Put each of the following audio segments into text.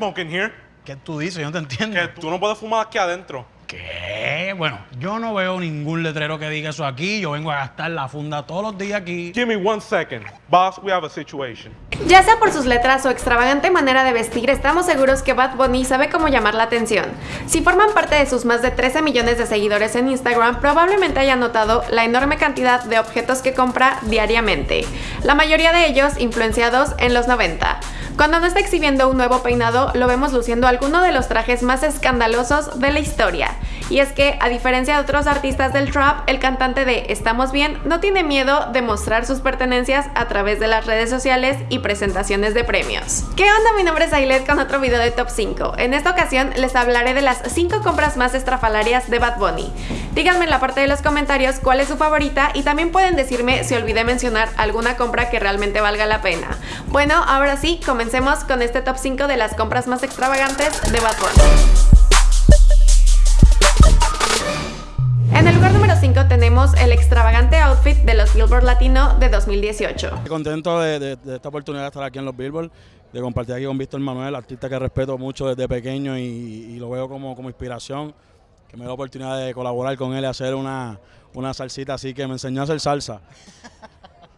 smoke in here. ¿Qué tú dices? Yo no te entiendo. Que tú no puedes fumar aquí adentro. ¿Qué? Bueno, yo no veo ningún letrero que diga eso aquí. Yo vengo a gastar la funda todos los días aquí. Give me one second. Boss, we have a situation. Ya sea por sus letras o extravagante manera de vestir, estamos seguros que Bad Bunny sabe cómo llamar la atención. Si forman parte de sus más de 13 millones de seguidores en Instagram, probablemente hayan notado la enorme cantidad de objetos que compra diariamente, la mayoría de ellos influenciados en los 90. Cuando no está exhibiendo un nuevo peinado, lo vemos luciendo alguno de los trajes más escandalosos de la historia. Y es que, a diferencia de otros artistas del trap, el cantante de Estamos Bien no tiene miedo de mostrar sus pertenencias a través de las redes sociales y presentaciones de premios. ¿Qué onda? Mi nombre es Ailet con otro video de Top 5. En esta ocasión les hablaré de las 5 compras más estrafalarias de Bad Bunny. Díganme en la parte de los comentarios cuál es su favorita y también pueden decirme si olvidé mencionar alguna compra que realmente valga la pena. Bueno, ahora sí, comencemos con este top 5 de las compras más extravagantes de Bad Bunny. Outfit de los Billboard Latino de 2018. Contento de, esta oportunidad de estar aquí en los Billboard, de compartir aquí con Víctor Manuel, artista que respeto mucho desde pequeño y, lo veo como, como inspiración, que me da la oportunidad de colaborar con él y hacer una, una salsita así que me enseñó a hacer salsa.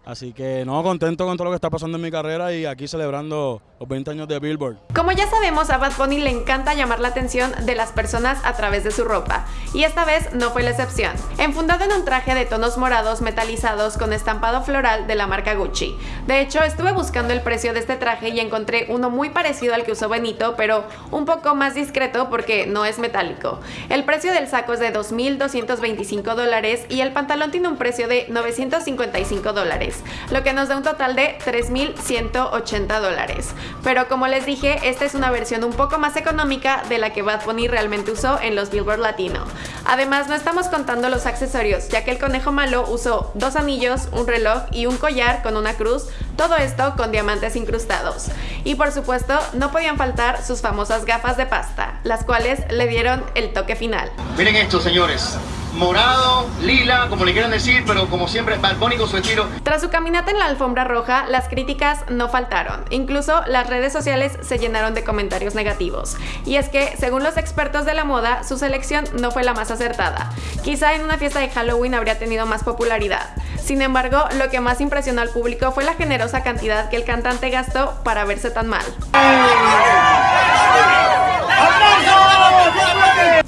Así que no, contento con todo lo que está pasando en mi carrera y aquí celebrando los 20 años de Billboard. Como ya sabemos, a Bad Bunny le encanta llamar la atención de las personas a través de su ropa, y esta vez no fue la excepción. Enfundado en un traje de tonos morados metalizados con estampado floral de la marca Gucci. De hecho, estuve buscando el precio de este traje y encontré uno muy parecido al que usó Benito, pero un poco más discreto porque no es metálico. El precio del saco es de 2.225 dólares y el pantalón tiene un precio de 955 dólares lo que nos da un total de 3.180 dólares. Pero como les dije, esta es una versión un poco más económica de la que Bad Bunny realmente usó en los Billboard Latino. Además, no estamos contando los accesorios, ya que el conejo malo usó dos anillos, un reloj y un collar con una cruz, todo esto con diamantes incrustados. Y por supuesto, no podían faltar sus famosas gafas de pasta, las cuales le dieron el toque final. Miren esto, señores morado, lila, como le quieran decir, pero como siempre, balcónico su estilo. Tras su caminata en la alfombra roja, las críticas no faltaron. Incluso las redes sociales se llenaron de comentarios negativos. Y es que, según los expertos de la moda, su selección no fue la más acertada. Quizá en una fiesta de Halloween habría tenido más popularidad. Sin embargo, lo que más impresionó al público fue la generosa cantidad que el cantante gastó para verse tan mal.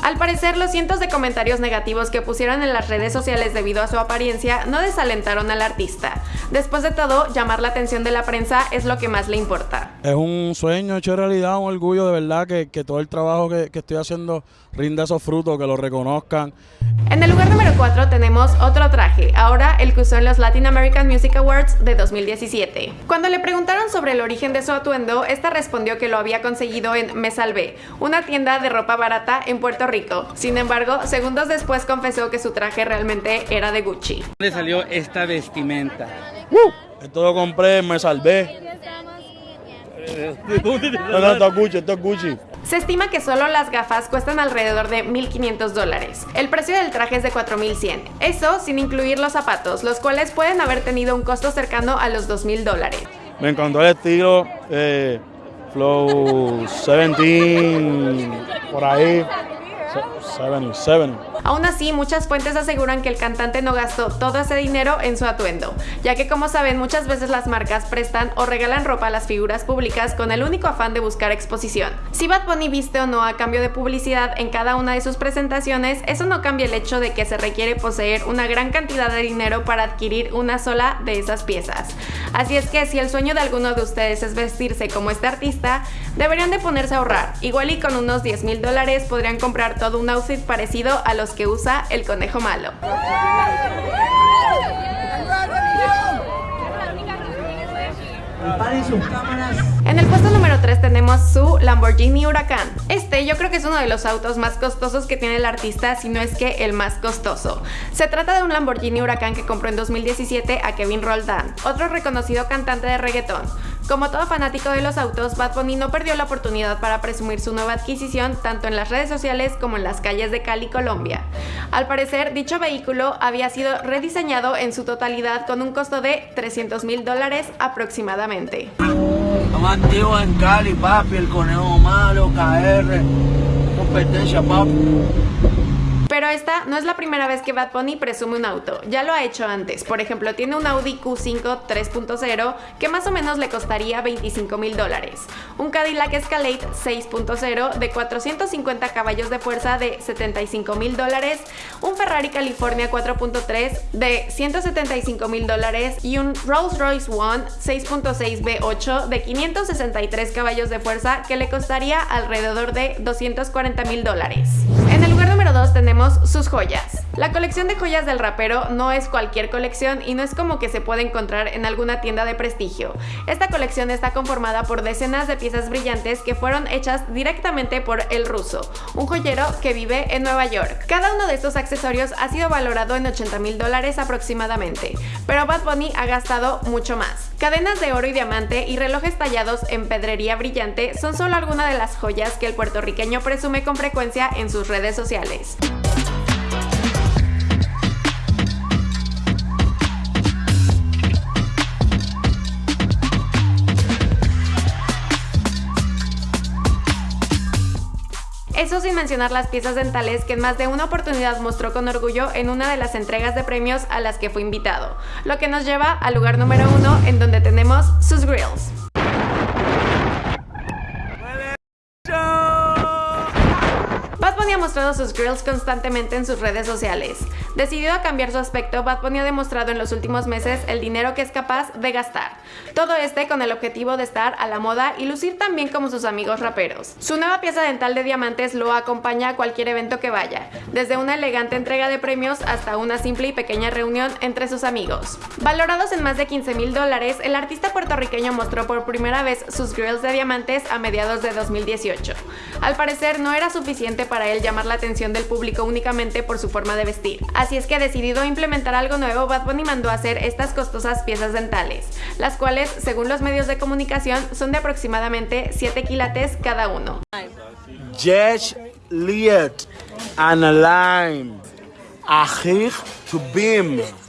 Al parecer, los cientos de comentarios negativos que pusieron en las redes sociales debido a su apariencia no desalentaron al artista. Después de todo, llamar la atención de la prensa es lo que más le importa. Es un sueño hecho realidad, un orgullo de verdad que, todo el trabajo que, que estoy haciendo rinda esos frutos, que lo reconozcan. En el lugar número 4 tenemos otro traje, ahora el que usó en los Latin American Music Awards de 2017. Cuando le preguntaron sobre el origen de su atuendo, esta respondió que lo había conseguido en Me Salvé, una tienda de ropa barata en Puerto Rico. Sin embargo, segundos después confesó que su traje realmente era de Gucci. ¿Dónde salió esta vestimenta? Uh, esto lo compré Me Salvé. No, esto es Gucci, esto es Gucci. Se estima que solo las gafas cuestan alrededor de 1.500 dólares. El precio del traje es de 4.100. Eso sin incluir los zapatos, los cuales pueden haber tenido un costo cercano a los 2.000 dólares. Me encantó el estilo, eh, Flow 17, por ahí, 70, 70. Aún así, muchas fuentes aseguran que el cantante no gastó todo ese dinero en su atuendo, ya que como saben muchas veces las marcas prestan o regalan ropa a las figuras públicas con el único afán de buscar exposición. Si Bad Bunny viste o no a cambio de publicidad en cada una de sus presentaciones, eso no cambia el hecho de que se requiere poseer una gran cantidad de dinero para adquirir una sola de esas piezas. Así es que si el sueño de alguno de ustedes es vestirse como este artista, deberían de ponerse a ahorrar. Igual y con unos 10 mil dólares podrían comprar todo un outfit parecido a los que usa el conejo malo. En el puesto número 3 tenemos su Lamborghini Huracán. Este yo creo que es uno de los autos más costosos que tiene el artista, si no es que el más costoso. Se trata de un Lamborghini Huracán que compró en 2017 a Kevin Roldán, otro reconocido cantante de reggaetón. Como todo fanático de los autos, Bad Bunny no perdió la oportunidad para presumir su nueva adquisición tanto en las redes sociales como en las calles de Cali, Colombia. Al parecer, dicho vehículo había sido rediseñado en su totalidad con un costo de 300 mil dólares aproximadamente. En Cali, papi, el conejo malo, KR, competencia, papi. Pero esta no es la primera vez que Bad Bunny presume un auto, ya lo ha hecho antes. Por ejemplo, tiene un Audi Q5 3.0 que más o menos le costaría 25 mil dólares, un Cadillac Escalade 6.0 de 450 caballos de fuerza de 75 mil dólares, un Ferrari California 4.3 de 175 mil dólares y un Rolls Royce One 6.6 V8 de 563 caballos de fuerza que le costaría alrededor de 240 mil dólares. Número 2 tenemos sus joyas. La colección de joyas del rapero no es cualquier colección y no es como que se puede encontrar en alguna tienda de prestigio. Esta colección está conformada por decenas de piezas brillantes que fueron hechas directamente por El Ruso, un joyero que vive en Nueva York. Cada uno de estos accesorios ha sido valorado en 80 mil dólares aproximadamente, pero Bad Bunny ha gastado mucho más. Cadenas de oro y diamante y relojes tallados en pedrería brillante son solo algunas de las joyas que el puertorriqueño presume con frecuencia en sus redes sociales. Eso sin mencionar las piezas dentales que en más de una oportunidad mostró con orgullo en una de las entregas de premios a las que fue invitado, lo que nos lleva al lugar número uno en donde tenemos sus grills. ha mostrado sus grills constantemente en sus redes sociales. Decidido a cambiar su aspecto, Bad Bunny ha demostrado en los últimos meses el dinero que es capaz de gastar. Todo este con el objetivo de estar a la moda y lucir tan bien como sus amigos raperos. Su nueva pieza dental de diamantes lo acompaña a cualquier evento que vaya, desde una elegante entrega de premios hasta una simple y pequeña reunión entre sus amigos. Valorados en más de 15 mil dólares, el artista puertorriqueño mostró por primera vez sus grills de diamantes a mediados de 2018. Al parecer no era suficiente para él llamar la atención del público únicamente por su forma de vestir. Así es que decidido implementar algo nuevo, Bad Bunny mandó a hacer estas costosas piezas dentales, las cuales, según los medios de comunicación, son de aproximadamente 7 quilates cada uno. Judge Liet and to.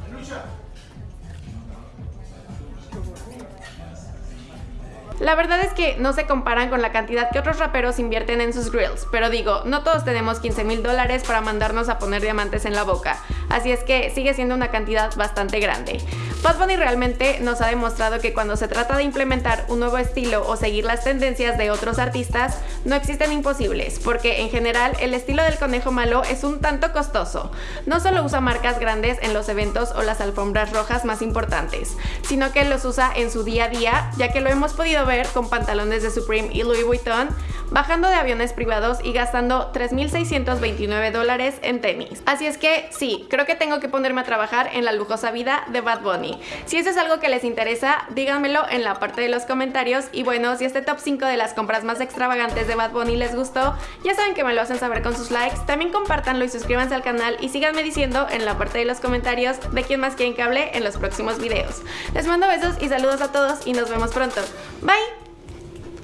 La verdad es que no se comparan con la cantidad que otros raperos invierten en sus grills, pero digo, no todos tenemos 15 mil dólares para mandarnos a poner diamantes en la boca, así es que sigue siendo una cantidad bastante grande. Bad Bunny realmente nos ha demostrado que cuando se trata de implementar un nuevo estilo o seguir las tendencias de otros artistas, no existen imposibles, porque en general el estilo del conejo malo es un tanto costoso. No solo usa marcas grandes en los eventos o las alfombras rojas más importantes, sino que los usa en su día a día, ya que lo hemos podido ver con pantalones de Supreme y Louis Vuitton, bajando de aviones privados y gastando 3.629 dólares en tenis. Así es que sí, creo que tengo que ponerme a trabajar en la lujosa vida de Bad Bunny. Si eso es algo que les interesa, díganmelo en la parte de los comentarios y bueno, si este top 5 de las compras más extravagantes de Bad Bunny les gustó, ya saben que me lo hacen saber con sus likes, también compártanlo y suscríbanse al canal y síganme diciendo en la parte de los comentarios de quién más quieren que hable en los próximos videos. Les mando besos y saludos a todos y nos vemos pronto. Bye!